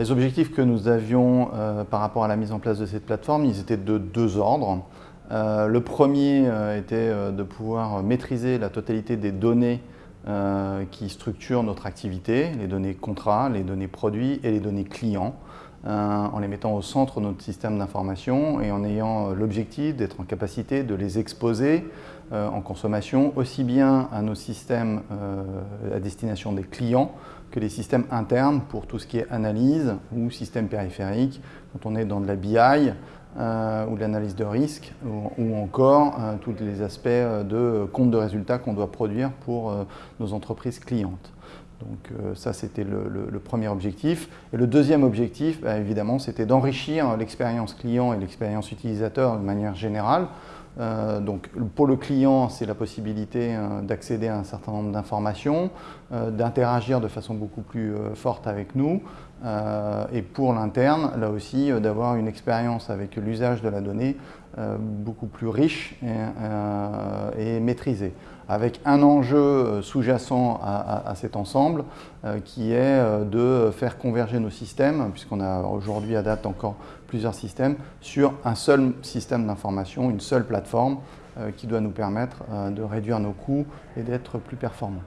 les objectifs que nous avions euh, par rapport à la mise en place de cette plateforme, ils étaient de deux ordres. Euh, le premier euh, était de pouvoir maîtriser la totalité des données qui structurent notre activité, les données contrats, les données produits et les données clients, en les mettant au centre de notre système d'information et en ayant l'objectif d'être en capacité de les exposer en consommation aussi bien à nos systèmes à destination des clients que les systèmes internes pour tout ce qui est analyse ou système périphérique, quand on est dans de la BI euh, ou de l'analyse de risque, ou, encore euh, tous les aspects euh, de compte de résultats qu'on doit produire pour nos entreprises clientes. Donc ça, c'était le, premier objectif. Et le deuxième objectif, bah, évidemment, c'était d'enrichir l'expérience client et l'expérience utilisateur de manière générale euh, donc pour le client, c'est la possibilité euh, d'accéder à un certain nombre d'informations, euh, d'interagir de façon beaucoup plus forte avec nous. et pour l'interne, là aussi, d'avoir une expérience avec l'usage de la donnée beaucoup plus riche et, et maîtrisée avec un enjeu sous-jacent à, cet ensemble qui est de faire converger nos systèmes, puisqu'on a aujourd'hui à date encore plusieurs systèmes, sur un seul système d'information, une seule plateforme euh, qui doit nous permettre euh, de réduire nos coûts et d'être plus performants.